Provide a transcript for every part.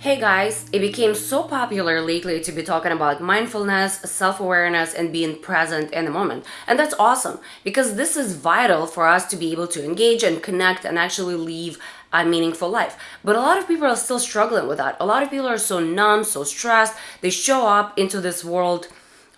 Hey guys, it became so popular lately to be talking about mindfulness, self-awareness, and being present in the moment. And that's awesome because this is vital for us to be able to engage and connect and actually live a meaningful life. But a lot of people are still struggling with that. A lot of people are so numb, so stressed. They show up into this world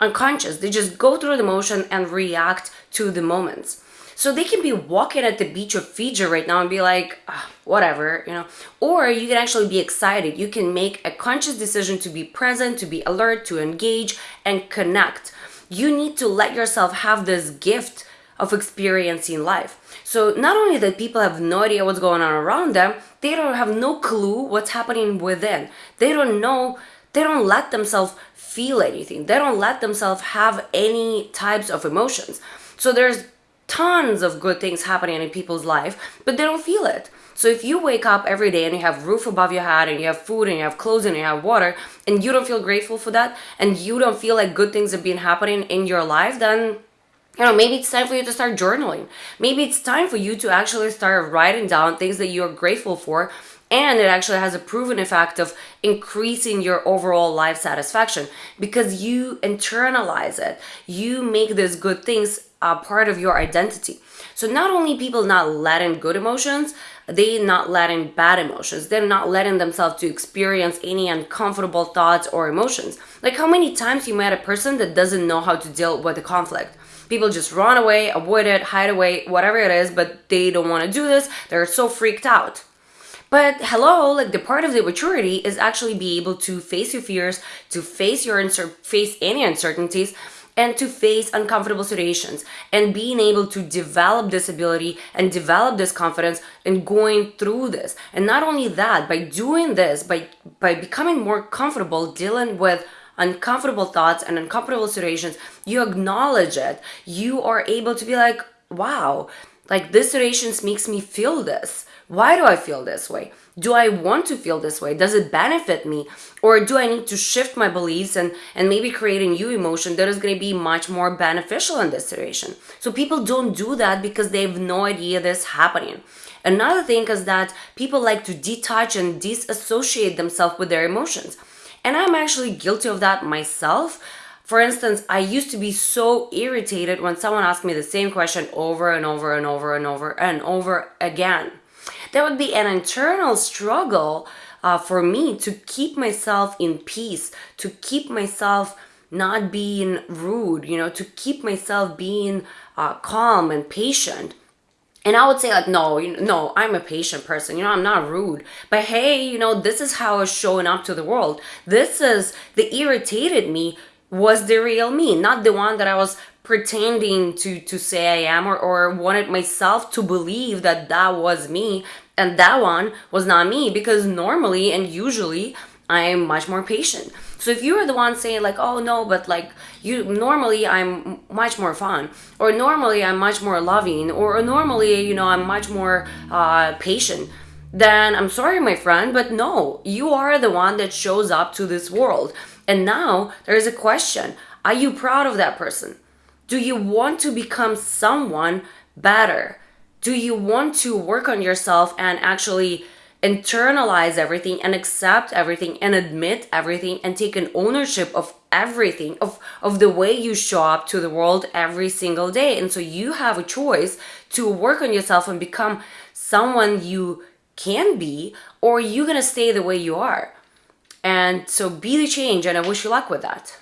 unconscious. They just go through the motion and react to the moments. So they can be walking at the beach of Fiji right now and be like, oh, whatever, you know. Or you can actually be excited. You can make a conscious decision to be present, to be alert, to engage and connect. You need to let yourself have this gift of experiencing life. So not only that people have no idea what's going on around them, they don't have no clue what's happening within. They don't know, they don't let themselves feel anything. They don't let themselves have any types of emotions. So there's tons of good things happening in people's life, but they don't feel it. So if you wake up every day and you have roof above your head and you have food and you have clothes and you have water and you don't feel grateful for that and you don't feel like good things have been happening in your life, then you know, maybe it's time for you to start journaling. Maybe it's time for you to actually start writing down things that you're grateful for and it actually has a proven effect of increasing your overall life satisfaction because you internalize it. You make these good things a part of your identity. So not only people not letting good emotions, they not letting bad emotions. They're not letting themselves to experience any uncomfortable thoughts or emotions. Like how many times you met a person that doesn't know how to deal with a conflict. People just run away, avoid it, hide away, whatever it is, but they don't want to do this. They're so freaked out. But hello, like the part of the maturity is actually be able to face your fears, to face your face any uncertainties, and to face uncomfortable situations and being able to develop this ability and develop this confidence and going through this. And not only that, by doing this, by by becoming more comfortable dealing with uncomfortable thoughts and uncomfortable situations, you acknowledge it. You are able to be like, wow, like this situation makes me feel this. Why do I feel this way? Do I want to feel this way? Does it benefit me? Or do I need to shift my beliefs and, and maybe create a new emotion that is going to be much more beneficial in this situation? So people don't do that because they have no idea this happening. Another thing is that people like to detach and disassociate themselves with their emotions. And I'm actually guilty of that myself. For instance, I used to be so irritated when someone asked me the same question over and over and over and over and over again. That would be an internal struggle uh, for me to keep myself in peace, to keep myself not being rude, you know, to keep myself being uh, calm and patient. And I would say like, no, you know, no, I'm a patient person. You know, I'm not rude. But hey, you know, this is how I was showing up to the world. This is the irritated me was the real me, not the one that I was pretending to to say I am or, or wanted myself to believe that that was me and that one was not me because normally and usually I'm much more patient. So if you are the one saying like, oh no, but like you normally I'm much more fun or normally I'm much more loving or normally, you know, I'm much more uh, patient then I'm sorry, my friend, but no, you are the one that shows up to this world. And now there is a question. Are you proud of that person? Do you want to become someone better? Do you want to work on yourself and actually internalize everything and accept everything and admit everything and take an ownership of everything of of the way you show up to the world every single day and so you have a choice to work on yourself and become someone you can be or you're gonna stay the way you are and so be the change and i wish you luck with that